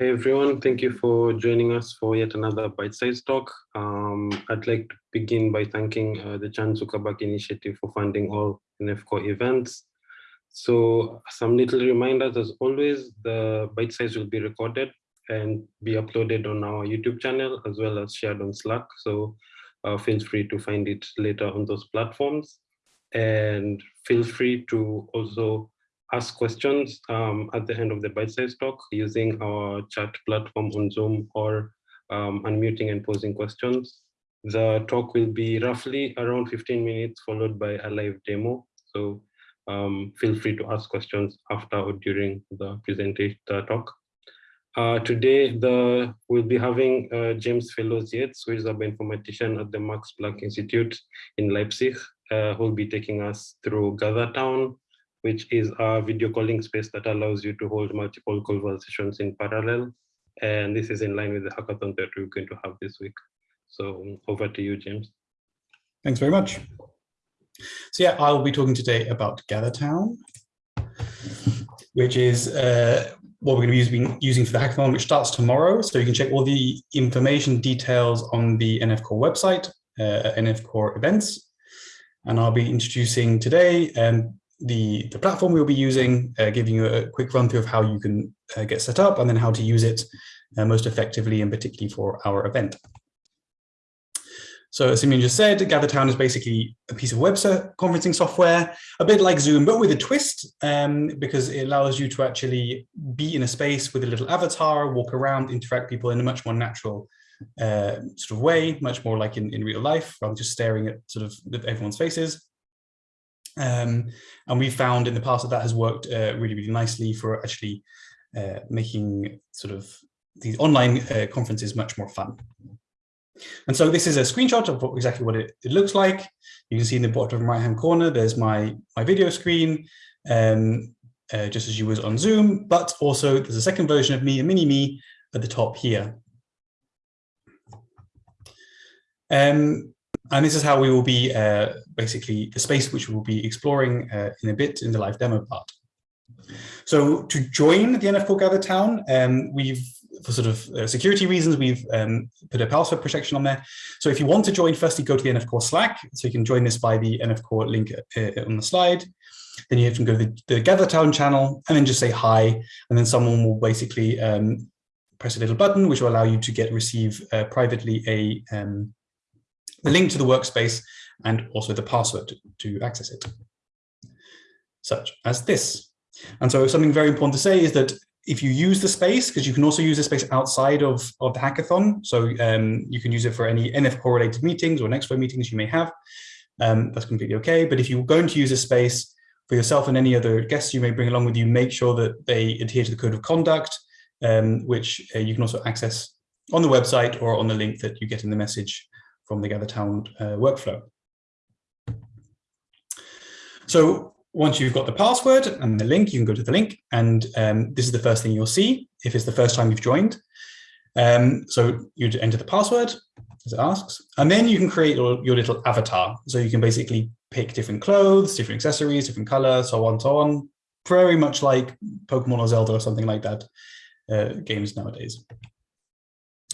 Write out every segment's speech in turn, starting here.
Hey everyone, thank you for joining us for yet another bite-sized talk. Um, I'd like to begin by thanking uh, the Chan Zuckerberg Initiative for funding all NF Core events. So some little reminders, as always, the bite size will be recorded and be uploaded on our YouTube channel as well as shared on Slack. So uh, feel free to find it later on those platforms. And feel free to also ask questions um, at the end of the bite-sized talk using our chat platform on Zoom or um, unmuting and posing questions. The talk will be roughly around 15 minutes followed by a live demo. So um, feel free to ask questions after or during the presentation talk. Uh, today, the, we'll be having uh, James Fellows Yates, who is a bioinformatician at the Max Planck Institute in Leipzig, uh, who will be taking us through GatherTown, which is a video calling space that allows you to hold multiple conversations in parallel. And this is in line with the hackathon that we're going to have this week. So over to you, James. Thanks very much. So yeah, I'll be talking today about GatherTown, which is uh, what we're going to be using for the hackathon, which starts tomorrow. So you can check all the information details on the NF Core website, uh, NF Core events. And I'll be introducing today um, the, the platform we'll be using, uh, giving you a quick run through of how you can uh, get set up and then how to use it uh, most effectively and particularly for our event. So as Simeon just said, GatherTown is basically a piece of web conferencing software, a bit like Zoom, but with a twist, um, because it allows you to actually be in a space with a little avatar, walk around, interact people in a much more natural uh, sort of way, much more like in, in real life, rather than just staring at sort of everyone's faces. Um, and we found in the past that that has worked uh, really, really nicely for actually uh, making sort of these online uh, conferences much more fun. And so this is a screenshot of what, exactly what it, it, looks like. You can see in the bottom right hand corner, there's my, my video screen, um, uh, just as you was on Zoom, but also there's a second version of me, a mini me at the top here. Um, and this is how we will be uh, basically the space which we will be exploring uh, in a bit in the live demo part. So to join the NF Core GatherTown, um, we've for sort of uh, security reasons, we've um, put a password protection on there. So if you want to join, firstly go to the NF Core Slack. So you can join this by the NF Core link uh, on the slide. Then you have to go to the, the GatherTown channel and then just say hi. And then someone will basically um, press a little button, which will allow you to get receive uh, privately a um, the link to the workspace and also the password to, access it, such as this. And so something very important to say is that if you use the space, because you can also use the space outside of, of the hackathon, so um, you can use it for any NF Core related meetings or NextFlow meetings you may have, um, that's completely okay. But if you're going to use a space for yourself and any other guests you may bring along with you, make sure that they adhere to the code of conduct, um, which uh, you can also access on the website or on the link that you get in the message from the GatherTown uh, workflow. So once you've got the password and the link, you can go to the link and um, this is the first thing you'll see if it's the first time you've joined. Um, so you enter the password as it asks, and then you can create your, your, little avatar. So you can basically pick different clothes, different accessories, different color, so on, so on. Very much like Pokemon or Zelda or something like that uh, games nowadays.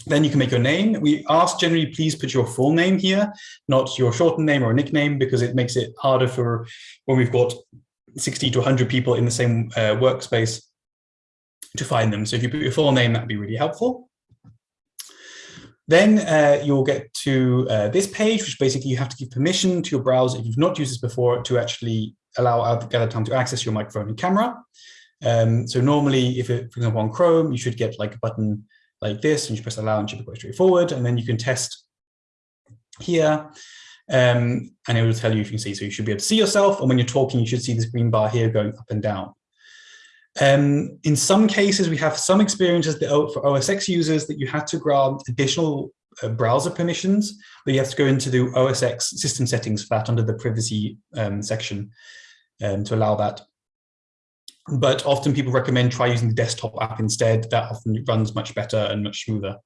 Then you can make your name. We ask generally, please put your full name here, not your shortened name or nickname, because it makes it harder for when we've got 60 to 100 people in the same uh, workspace to find them. So if you put your full name, that'd be really helpful. Then uh, you'll get to uh, this page, which basically you have to give permission to your browser if you've not used this before to actually allow GatherTown to access your microphone and camera. Um, so normally, if it, for example, on Chrome, you should get like a button like this, and you press allow and should be quite straightforward. And then you can test here, um, and it will tell you if you can see. So you should be able to see yourself, and when you're talking, you should see this green bar here going up and down. Um, in some cases, we have some experiences that, for OS X users that you had to grant additional uh, browser permissions, but you have to go into the OS X system settings for that under the privacy um, section um, to allow that but often people recommend try using the desktop app instead. That often runs much better and much smoother.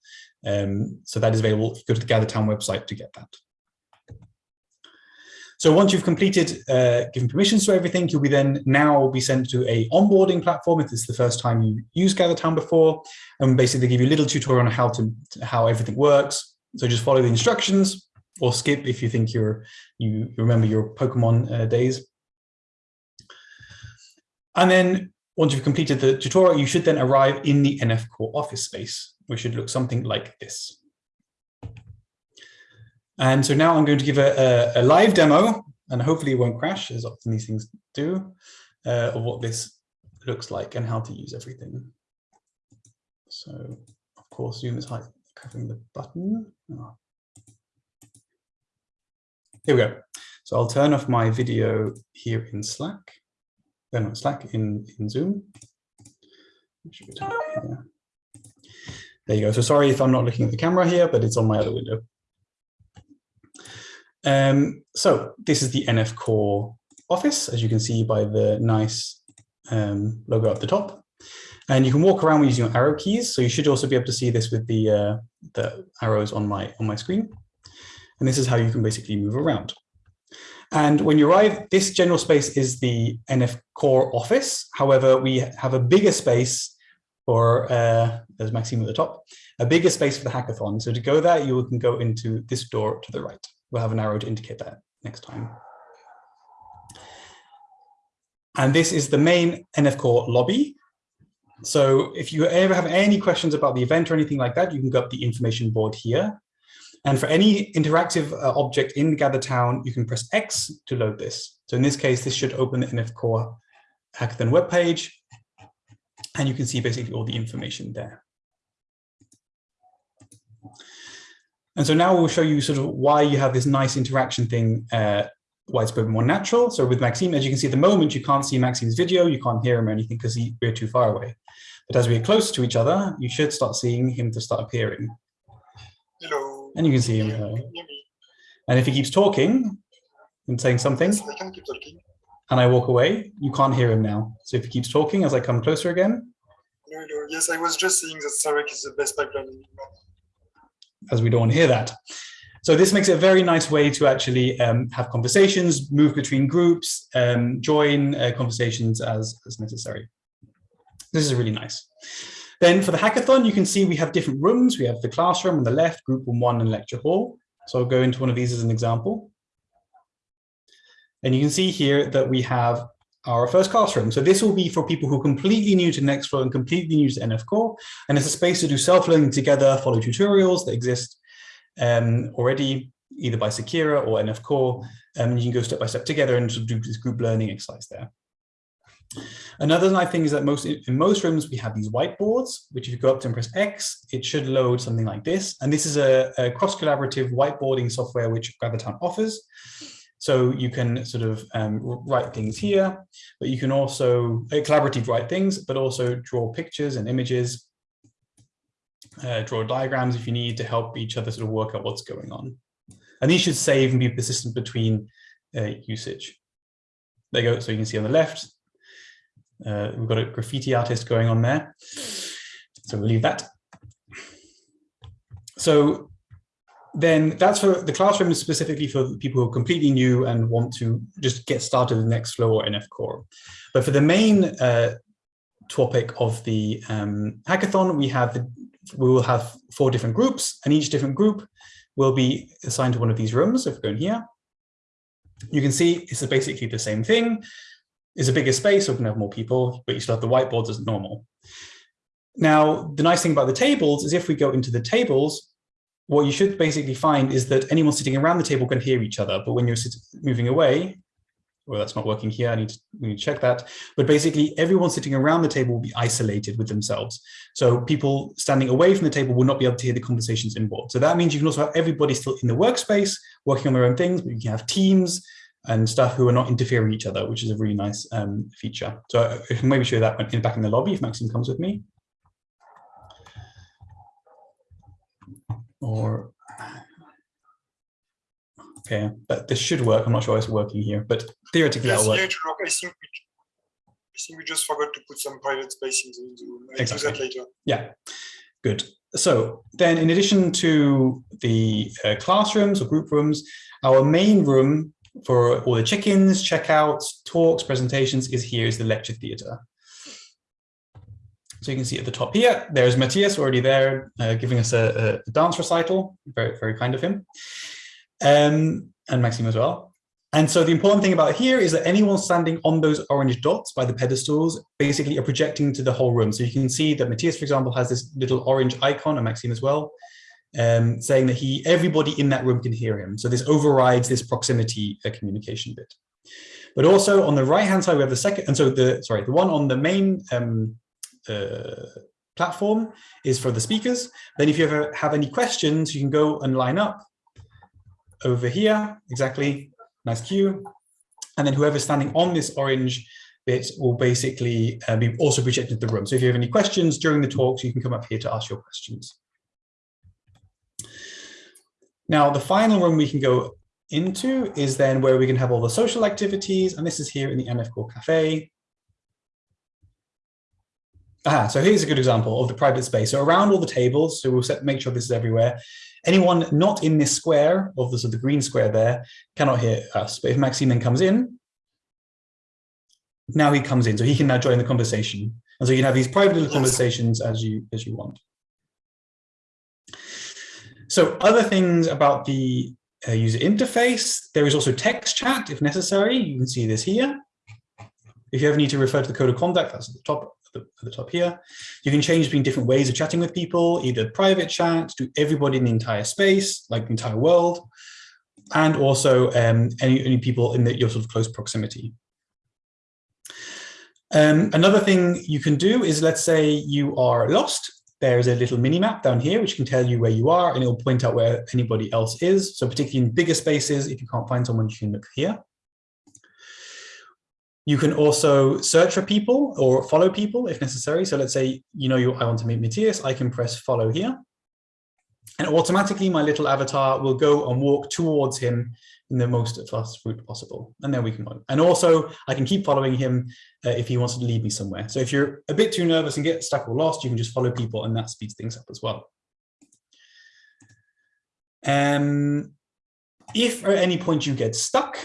Um, so that is available. Go to the GatherTown website to get that. So once you've completed, uh, permissions to everything, you'll be then now be sent to a onboarding platform if is the first time you use GatherTown before, and basically they give you a little tutorial on how to how everything works. So just follow the instructions or skip if you think you're you remember your Pokemon uh, days. And then once you've completed the tutorial, you should then arrive in the NF Core office space, which should look something like this. And so now I'm going to give a, a, a live demo, and hopefully it won't crash, as often these things do, uh, of what this looks like and how to use everything. So, of course, Zoom is covering the button. Oh. Here we go. So I'll turn off my video here in Slack, then on Slack in, in Zoom. There you go. So sorry if I'm not looking at the camera here, but it's on my other window. Um, so this is the NF Core office, as you can see by the nice um, logo at the top. And you can walk around using your arrow keys. So you should also be able to see this with the, uh, the arrows on my, on my screen. And this is how you can basically move around. And when you arrive, this general space is the NF Core office. However, we have a bigger space for, uh, there's Maxime at the top, a bigger space for the hackathon. So to go there, you can go into this door to the right. We'll have an arrow to indicate that next time. And this is the main NF Core lobby. So if you ever have any questions about the event or anything like that, you can go up the information board here. And for any interactive uh, object in GatherTown, you can press X to load this. So in this case, this should open the NF Core Hackathon webpage. And you can see basically all the information there. And so now we'll show you sort of why you have this nice interaction thing, uh, why it's more natural. So with Maxime, as you can see at the moment, you can't see Maxime's video, you can't hear him or anything because we're too far away. But as we get closer to each other, you should start seeing him to start appearing. And you can see him. Uh, and if he keeps talking and saying something, Yes, I can keep talking. and I walk away, you can't hear him now. So if he keeps talking as I come closer again. Yes, I was just saying that Sarek is the best pipeline in as we don't want to hear that. So this makes it a very nice way to actually um, have conversations, move between groups, um, join uh, conversations as, as necessary. This is really nice. Then for the hackathon, you can see we have different rooms. We have the classroom on the left, group room one and lecture hall. So I'll go into one of these as an example. And you can see here that we have our first classroom. So this will be for people who are completely new to Nextflow and completely new to NF Core. And it's a space to do self-learning together, follow tutorials that exist um, already, either by Seqera or NF Core. Um, and you can go step by step together and sort of do this group learning exercise there. Another nice thing is that most in most rooms we have these whiteboards, which if you go up to and press X, it should load something like this. And this is a, a cross-collaborative whiteboarding software which GatherTown offers. So you can sort of um, write things here, but you can also uh, collaborative write things, but also draw pictures and images, uh, draw diagrams if you need to help each other sort of work out what's going on. And these should save and be persistent between uh, usage. There you go. So you can see on the left, uh, we've got a graffiti artist going on there. So we'll leave that. So then that's for the classroom is specifically for people who are completely new and want to just get started with Nextflow or NF Core. But for the main uh, topic of the um, hackathon, we have the, we will have four different groups, and each different group will be assigned to one of these rooms. If we go in here, you can see it's basically the same thing. It's a bigger space, so we can have more people, but you still have the whiteboards as normal. Now, the nice thing about the tables is if we go into the tables, what you should basically find is that anyone sitting around the table can hear each other, but when you're moving away, well, that's not working here, I need to, need to check that, but basically everyone sitting around the table will be isolated with themselves. So people standing away from the table will not be able to hear the conversations inboard. So that means you can also have everybody still in the workspace, working on their own things, but you can have teams and stuff who are not interfering with each other, which is a really nice um, feature. So I can maybe show that back in the lobby if Maxime comes with me. or okay but this should work i'm not sure it's working here but theoretically Yes, that'll work. I think we, I think we just forgot to put some private space in the, in the room. I'll Exactly. do that later. yeah good so then in addition to the uh, classrooms or group rooms our main room for all the check-ins, checkouts, talks, presentations is here is the lecture theatre. So you can see at the top here, there's Matthias already there, uh, giving us a, a, dance recital, very, very kind of him, um, and Maxime as well. And so the important thing about here is that anyone standing on those orange dots by the pedestals basically are projecting to the whole room. So you can see that Matthias, for example, has this little orange icon, and Maxime as well, um, saying that he everybody in that room can hear him. So this overrides this proximity uh, communication bit. But also on the right hand side, we have the second, and so the sorry, the one on the main um, uh, platform is for the speakers. Then if you ever have any questions, you can go and line up over here, exactly, nice queue. And then whoever's standing on this orange bit will basically uh, be also projected the room. So if you have any questions during the talks, you can come up here to ask your questions. Now, the final room we can go into is then where we can have all the social activities. And this is here in the NF Core Cafe. Ah, so here's a good example of the private space. So around all the tables, so we'll set, make sure this is everywhere. Anyone not in this square, of the, so the green square there, cannot hear us. But if Maxime then comes in, now he comes in, so he can now join the conversation. And so you can have these private little conversations as you as you want. So other things about the uh, user interface, there is also text chat if necessary. You can see this here. If you ever need to refer to the code of conduct, that's at the top at the top here. You can change between different ways of chatting with people, either private chat to everybody in the entire space, like the entire world, and also um, any, any people in the, your sort of close proximity. Um, another thing you can do is, let's say you are lost. There's a little mini map down here, which can tell you where you are, and it'll point out where anybody else is. So particularly in bigger spaces, if you can't find someone, you can look here. You can also search for people or follow people if necessary. So let's say, you know, you, I want to meet Matthias, I can press follow here. And automatically my little avatar will go and walk towards him in the most fast route possible. And then we can go. And also I can keep following him uh, if he wants to lead me somewhere. So if you're a bit too nervous and get stuck or lost, you can just follow people and that speeds things up as well. Um, if at any point you get stuck,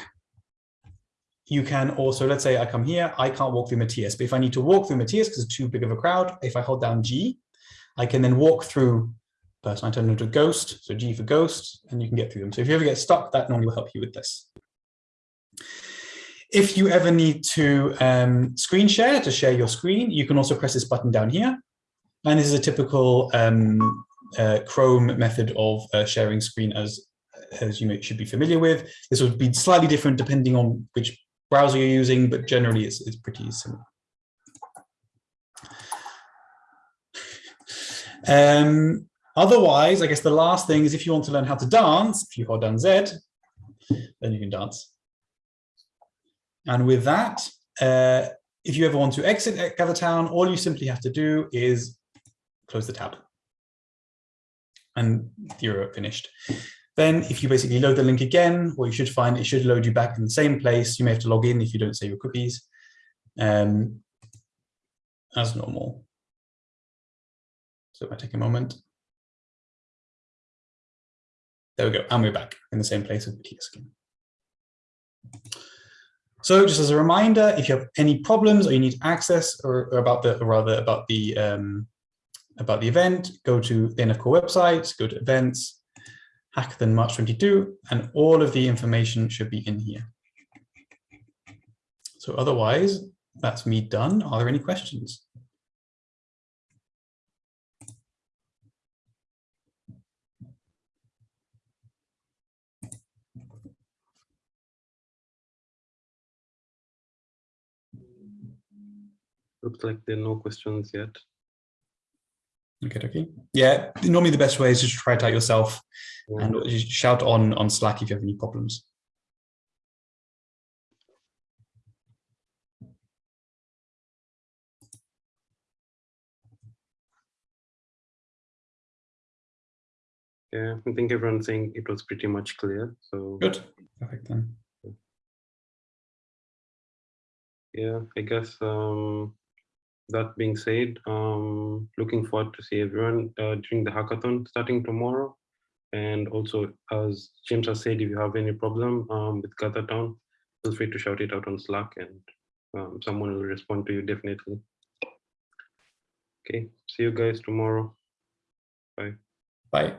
you can also, let's say I come here, I can't walk through Matthias, but if I need to walk through Matthias because it's too big of a crowd, if I hold down G, I can then walk through person I turn into a ghost, so G for ghost, and you can get through them. So if you ever get stuck, that normally will help you with this. If you ever need to um, screen share, to share your screen, you can also press this button down here. And this is a typical um, uh, Chrome method of uh, sharing screen as, as you may, should be familiar with. This would be slightly different depending on which browser you're using, but generally it's, it's pretty similar. Um, otherwise, I guess the last thing is if you want to learn how to dance, if you hold down Z, then you can dance. And with that, uh, if you ever want to exit GatherTown, all you simply have to do is close the tab. And you're finished. Then if you basically load the link again, what you should find, it should load you back in the same place. You may have to log in if you don't save your cookies um, as normal. So if I take a moment. There we go, and we're back in the same place with the key skin. So just as a reminder, if you have any problems or you need access or, or about the, or rather about the um, about the event, go to the NF Core website, go to events, Hackathon March 22, and all of the information should be in here. So otherwise, that's me done. Are there any questions? Looks like there are no questions yet. Okay, okay. Yeah, normally the best way is to try it out yourself yeah. and shout on on Slack if you have any problems. Yeah, I think everyone's saying it was pretty much clear. So good, perfect then. Yeah, I guess um, that being said, um, looking forward to see everyone uh, during the hackathon starting tomorrow. And also, as James has said, if you have any problem um, with GatherTown, feel free to shout it out on Slack and um, someone will respond to you definitely. Okay, see you guys tomorrow. Bye. Bye.